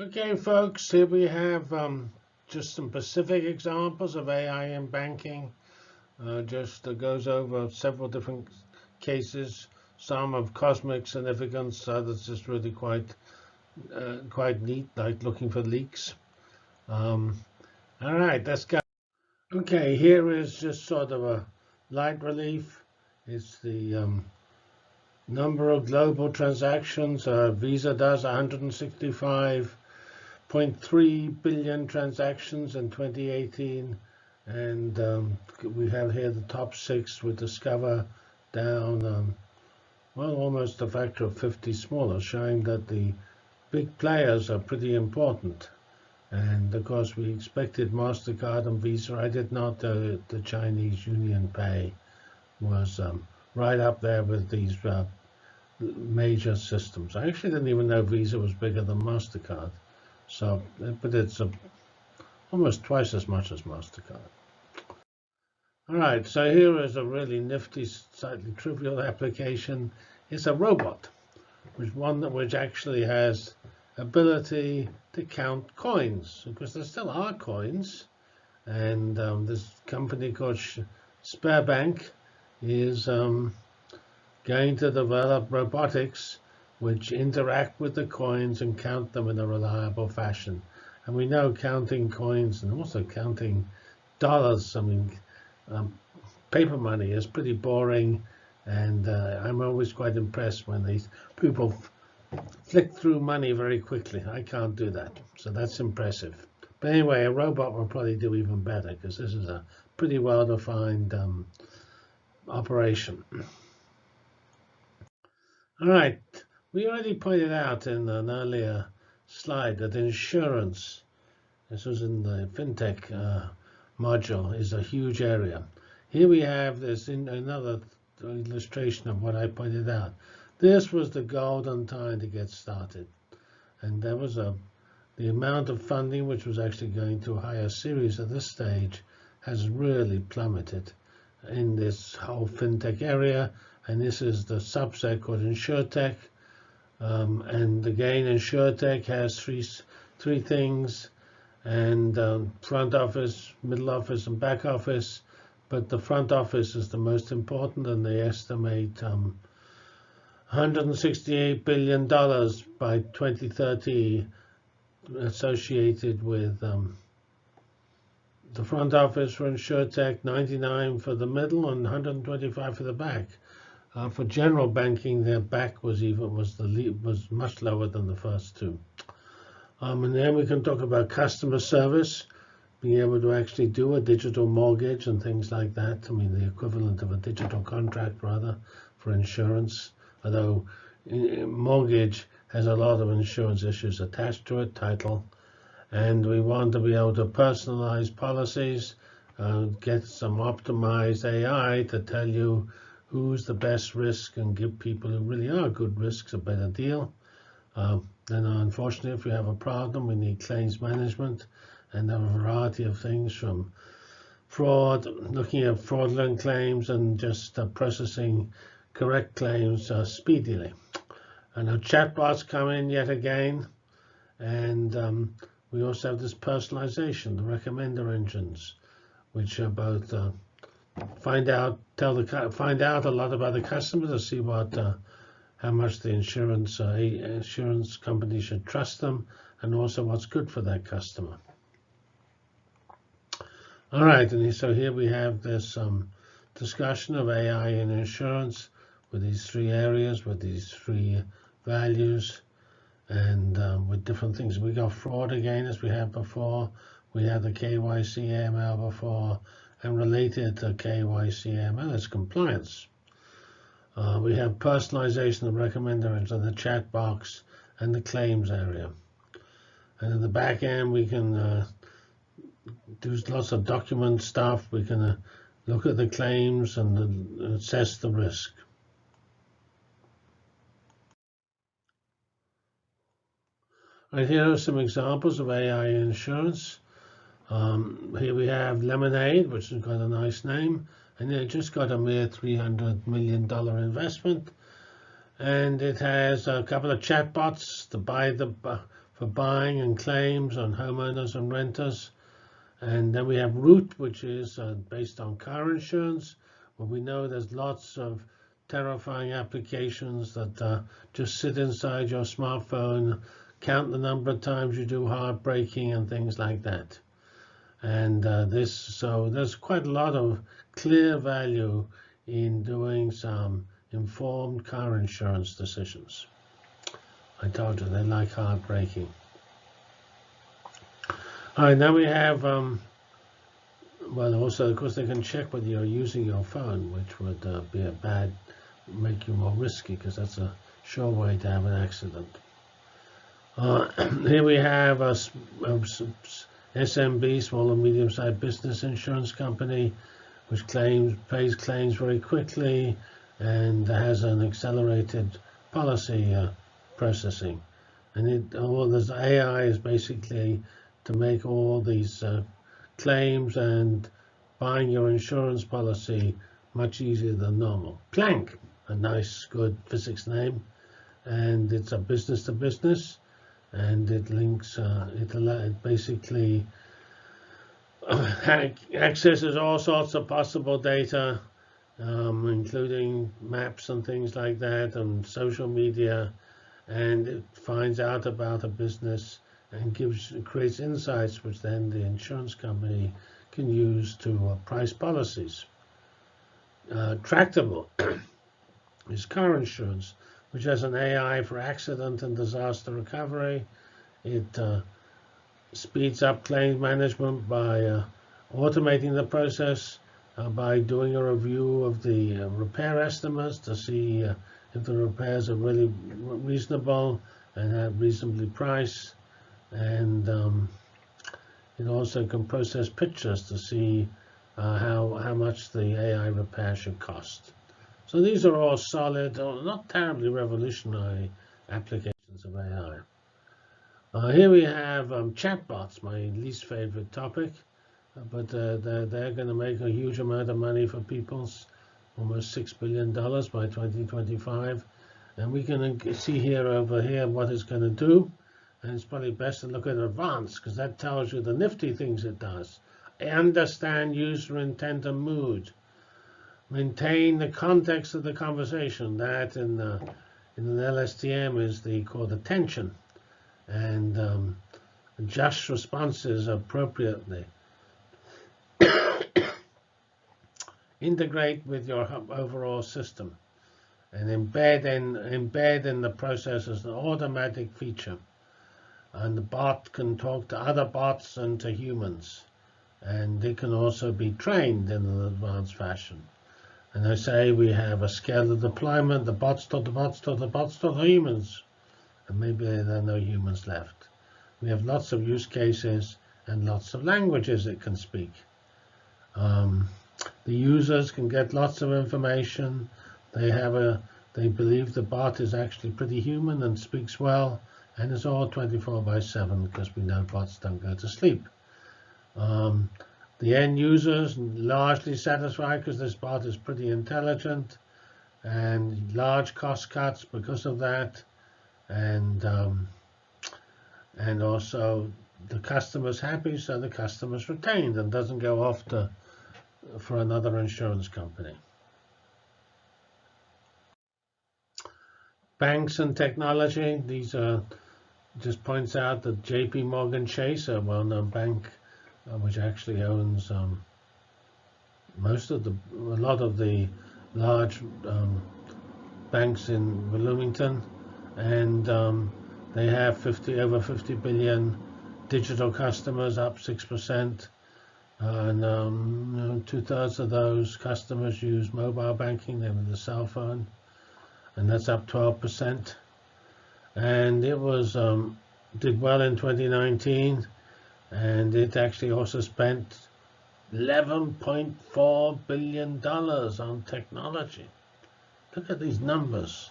Okay, folks, here we have um, just some specific examples of AI in banking. Uh, just uh, goes over several different cases, some of cosmic significance, others just really quite uh, quite neat, like looking for leaks. Um, all right, let's go. Okay, here is just sort of a light relief. It's the um, number of global transactions. Uh, Visa does 165 0.3 billion transactions in 2018. And um, we have here the top six with Discover down, um, well, almost a factor of 50 smaller, showing that the big players are pretty important. And of course, we expected MasterCard and Visa. I did not. Uh, the Chinese Union Pay was um, right up there with these uh, major systems. I actually didn't even know Visa was bigger than MasterCard. So, but it's a, almost twice as much as MasterCard. All right, so here is a really nifty, slightly trivial application. It's a robot, which one that which actually has ability to count coins, because there still are coins. And um, this company called Sparebank is um, going to develop robotics which interact with the coins and count them in a reliable fashion. And we know counting coins and also counting dollars, I mean, um, paper money is pretty boring. And uh, I'm always quite impressed when these people flick through money very quickly. I can't do that. So that's impressive. But anyway, a robot will probably do even better because this is a pretty well-defined um, operation. All right. We already pointed out in an earlier slide that insurance, this was in the fintech uh, module, is a huge area. Here we have this in another illustration of what I pointed out. This was the golden time to get started. And there was a the amount of funding which was actually going to higher series at this stage has really plummeted in this whole fintech area. And this is the subset called InsurTech, um, and again, InsureTech has three three things, and um, front office, middle office, and back office. But the front office is the most important, and they estimate um, 168 billion dollars by 2030 associated with um, the front office for InsureTech, 99 for the middle, and 125 for the back. Uh, for general banking, their back was even was the was much lower than the first two. Um, and then we can talk about customer service, being able to actually do a digital mortgage and things like that. I mean, the equivalent of a digital contract, rather, for insurance. Although mortgage has a lot of insurance issues attached to it, title. And we want to be able to personalize policies, uh, get some optimized AI to tell you who's the best risk and give people who really are good risks a better deal. Uh, then unfortunately, if we have a problem, we need claims management and a variety of things from fraud, looking at fraudulent claims and just uh, processing correct claims uh, speedily. And our chatbots come in yet again. And um, we also have this personalization, the recommender engines, which are both uh, find out tell the find out a lot about the customer to see what uh, how much the insurance uh, insurance company should trust them and also what's good for that customer. All right, and so here we have this um, discussion of AI in insurance with these three areas, with these three values, and um, with different things. We got fraud again, as we had before. We had the KYC AML before, and related to KYCML is compliance. Uh, we have personalization of recommenders in the chat box and the claims area. And in the back end, we can uh, do lots of document stuff. We can uh, look at the claims and uh, assess the risk. Right here are some examples of AI insurance. Um, here we have Lemonade, which has got a nice name, and it just got a mere $300 million investment. And it has a couple of chatbots to buy the for buying and claims on homeowners and renters. And then we have Root, which is uh, based on car insurance. Well, we know there's lots of terrifying applications that uh, just sit inside your smartphone, count the number of times you do hard and things like that. And uh, this, so there's quite a lot of clear value in doing some informed car insurance decisions. I told you they like hard braking. All right, now we have, um, well, also, of course, they can check whether you're using your phone, which would uh, be a bad, make you more risky, because that's a sure way to have an accident. Uh, here we have a, a SMB, small and medium-sized business insurance company, which claims pays claims very quickly and has an accelerated policy uh, processing. And it, all this AI is basically to make all these uh, claims and buying your insurance policy much easier than normal. Planck, a nice, good physics name, and it's a business to business, and it links, uh, it, it basically accesses all sorts of possible data, um, including maps and things like that, and social media, and it finds out about a business and gives creates insights which then the insurance company can use to uh, price policies. Uh, tractable is car insurance, which has an AI for accident and disaster recovery. It uh, speeds up claims management by uh, automating the process, uh, by doing a review of the uh, repair estimates to see uh, if the repairs are really reasonable and have reasonably priced. And um, it also can process pictures to see uh, how, how much the AI repair should cost. So these are all solid, not terribly revolutionary applications of AI. Uh, here we have um, chatbots, my least favorite topic, uh, but uh, they're, they're going to make a huge amount of money for people, almost $6 billion by 2025. And we can see here over here what it's going to do. And it's probably best to look at advanced, because that tells you the nifty things it does. I Understand user intent and mood. Maintain the context of the conversation. That in, uh, in an LSTM is the called attention and um, adjust responses appropriately. Integrate with your overall system and embed in, embed in the process as an automatic feature. And the bot can talk to other bots and to humans. And they can also be trained in an advanced fashion. And they say we have a scale of deployment, the bots to the bots to the bots to the humans and maybe there are no humans left. We have lots of use cases and lots of languages it can speak. Um, the users can get lots of information. They have a they believe the bot is actually pretty human and speaks well, and it's all 24 by 7 because we know bots don't go to sleep. Um, the end users largely satisfied because this bot is pretty intelligent and large cost cuts because of that and um, and also the customer's happy, so the customer's retained and doesn't go off to for another insurance company. Banks and technology. These are just points out that J.P. Morgan Chase, a well-known bank, uh, which actually owns um, most of the, a lot of the large um, banks in Bloomington, and um, they have 50 over 50 billion digital customers, up six percent, and um, two-thirds of those customers use mobile banking. They have the cell phone, and that's up 12 percent. And it was um, did well in 2019, and it actually also spent 11.4 billion dollars on technology. Look at these numbers.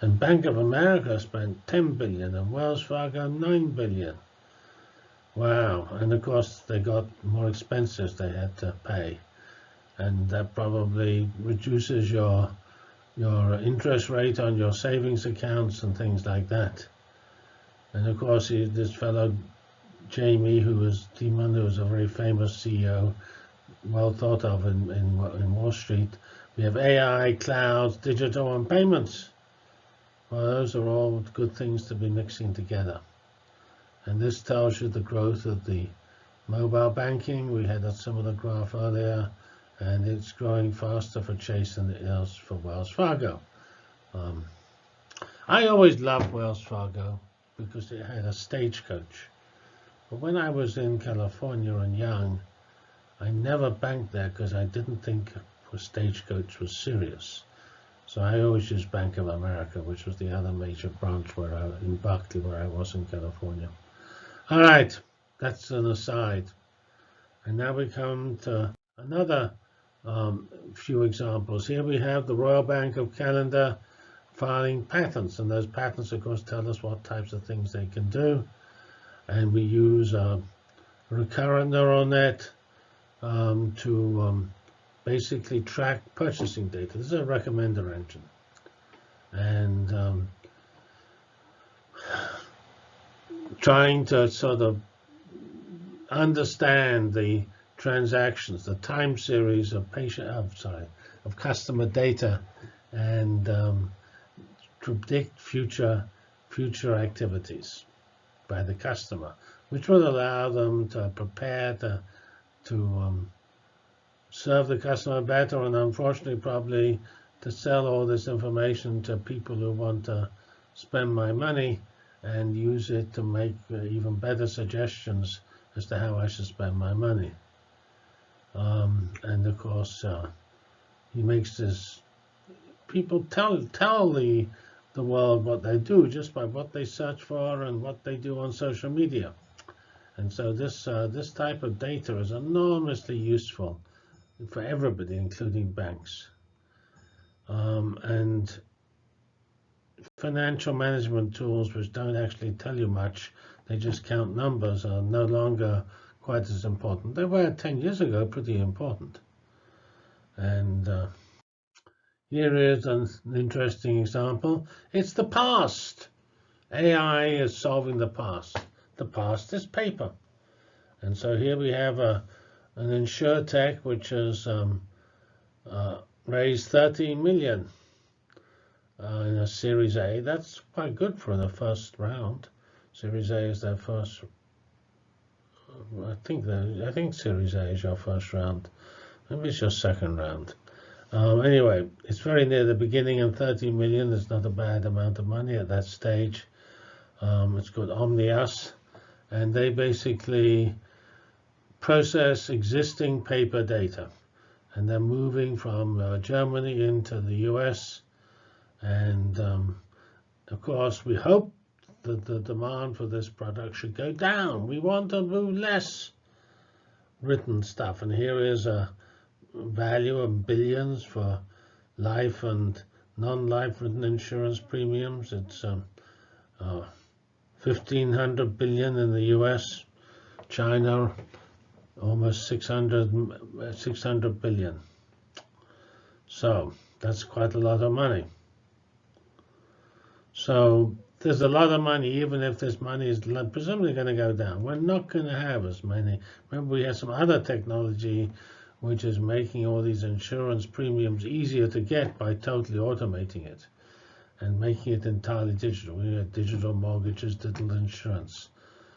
And Bank of America spent 10 billion and Wells Fargo 9 billion. Wow. And of course, they got more expenses they had to pay. And that probably reduces your your interest rate on your savings accounts and things like that. And of course, this fellow Jamie, who was Dimon, who was a very famous CEO, well thought of in, in, in Wall Street. We have AI, clouds, digital, and payments. Well, those are all good things to be mixing together. And this tells you the growth of the mobile banking. We had a similar graph earlier, and it's growing faster for Chase than it is for Wells Fargo. Um, I always loved Wells Fargo because it had a stagecoach. But when I was in California and young, I never banked there because I didn't think stagecoach was serious. So I always used Bank of America, which was the other major branch where I, in Berkeley, where I was in California. All right, that's an aside. And now we come to another um, few examples. Here we have the Royal Bank of Canada filing patents, and those patents, of course, tell us what types of things they can do. And we use a recurrent neural net um, to um, basically track purchasing data. This is a recommender engine. And um, trying to sort of understand the transactions, the time series of patient, sorry, of customer data, and um, predict future future activities by the customer, which will allow them to prepare to to um, serve the customer better, and unfortunately, probably to sell all this information to people who want to spend my money and use it to make uh, even better suggestions as to how I should spend my money. Um, and of course, uh, he makes this. People tell tell the the world what they do just by what they search for and what they do on social media. And so this uh, this type of data is enormously useful for everybody, including banks. Um, and financial management tools, which don't actually tell you much, they just count numbers, are no longer quite as important. They were 10 years ago pretty important. And uh, here is an interesting example. It's the past. AI is solving the past. The past is paper. And so here we have a, an insurtech which has um, uh, raised 13 million uh, in a Series A. That's quite good for the first round. Series A is their first. I think the I think Series A is your first round. Maybe it's your second round. Um, anyway, it's very near the beginning, and 30 million is not a bad amount of money at that stage. Um, it's called Omnius, and they basically process existing paper data, and they're moving from uh, Germany into the U.S. And um, of course, we hope that the demand for this product should go down. We want to do less written stuff, and here is a value of billions for life and non-life insurance premiums. It's um, uh, 1,500 billion in the U.S., China almost 600, 600 billion. So that's quite a lot of money. So there's a lot of money, even if this money is presumably going to go down. We're not going to have as many. Remember, we have some other technology which is making all these insurance premiums easier to get by totally automating it and making it entirely digital. We have digital mortgages, digital insurance.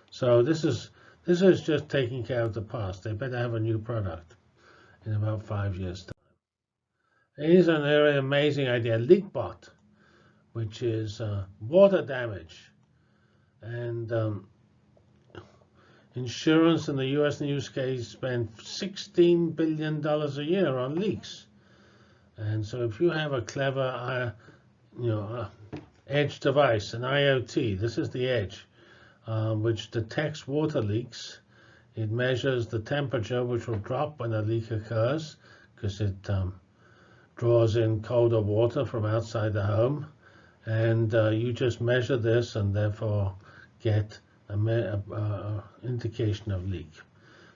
So this is this is just taking care of the past. They better have a new product in about five years' time. Here's an very amazing idea, LeakBot, which is uh, water damage. And um, Insurance in the U.S. news case spend $16 billion a year on leaks. And so if you have a clever, uh, you know, uh, edge device, an IoT, this is the edge, um, which detects water leaks. It measures the temperature, which will drop when a leak occurs, because it um, draws in colder water from outside the home. And uh, you just measure this and therefore get a, a indication of leak.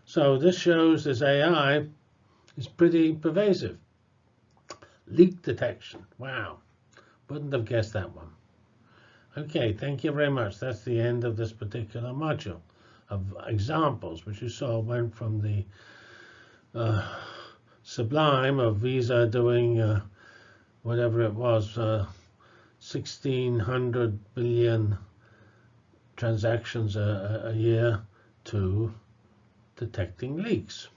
So this shows this AI is pretty pervasive. Leak detection. Wow. Wouldn't have guessed that one. Okay, thank you very much. That's the end of this particular module of examples, which you saw went from the uh, sublime of Visa doing uh, whatever it was, uh, 1600 billion transactions a, a year to detecting leaks.